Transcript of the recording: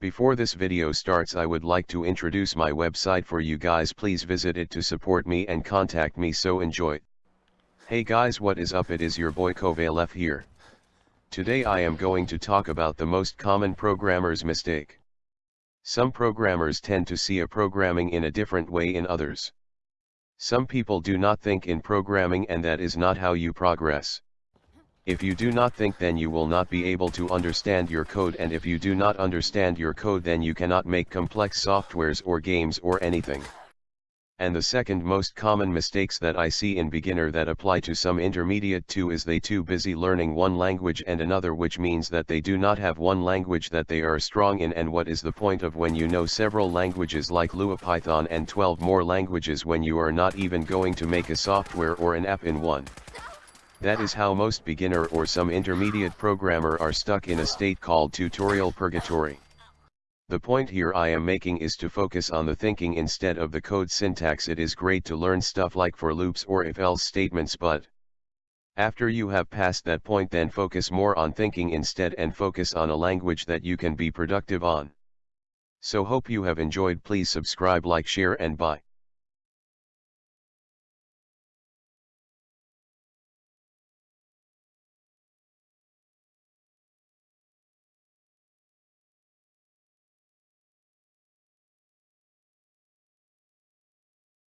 Before this video starts I would like to introduce my website for you guys please visit it to support me and contact me so enjoy. Hey guys what is up it is your boy Kovalef here. Today I am going to talk about the most common programmer's mistake. Some programmers tend to see a programming in a different way in others. Some people do not think in programming and that is not how you progress. If you do not think then you will not be able to understand your code and if you do not understand your code then you cannot make complex softwares or games or anything. And the second most common mistakes that I see in beginner that apply to some intermediate too is they too busy learning one language and another which means that they do not have one language that they are strong in and what is the point of when you know several languages like Lua Python and 12 more languages when you are not even going to make a software or an app in one. That is how most beginner or some intermediate programmer are stuck in a state called tutorial purgatory. The point here I am making is to focus on the thinking instead of the code syntax it is great to learn stuff like for loops or if else statements but after you have passed that point then focus more on thinking instead and focus on a language that you can be productive on. So hope you have enjoyed please subscribe like share and bye.